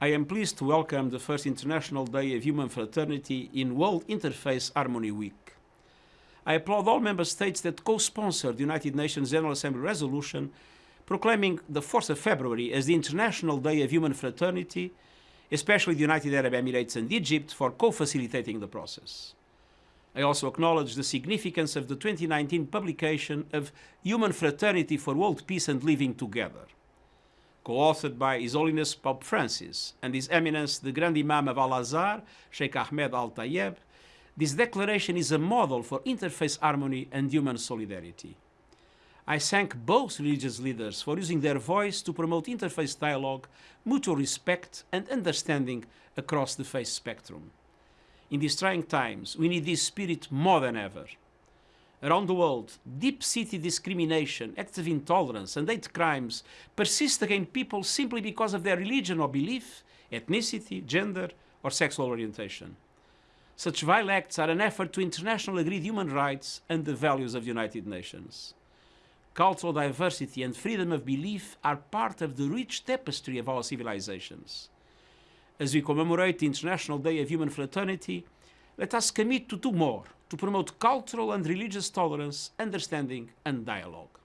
I am pleased to welcome the first International Day of Human Fraternity in World Interfaith Harmony Week. I applaud all member states that co-sponsored the United Nations General Assembly resolution proclaiming the 4th of February as the International Day of Human Fraternity, especially the United Arab Emirates and Egypt for co-facilitating the process. I also acknowledge the significance of the 2019 publication of Human Fraternity for World Peace and Living Together co-authored by His Holiness Pope Francis and His Eminence the Grand Imam of Al-Azhar, Sheikh Ahmed Al-Tayeb, this declaration is a model for interfaith harmony and human solidarity. I thank both religious leaders for using their voice to promote interfaith dialogue, mutual respect and understanding across the faith spectrum. In these trying times, we need this spirit more than ever around the world, deep-seated discrimination, acts of intolerance and hate crimes persist against people simply because of their religion or belief, ethnicity, gender or sexual orientation. Such vile acts are an effort to internationally agreed human rights and the values of the United Nations. Cultural diversity and freedom of belief are part of the rich tapestry of our civilizations. As we commemorate the International Day of Human Fraternity, let us commit to do more to promote cultural and religious tolerance, understanding and dialogue.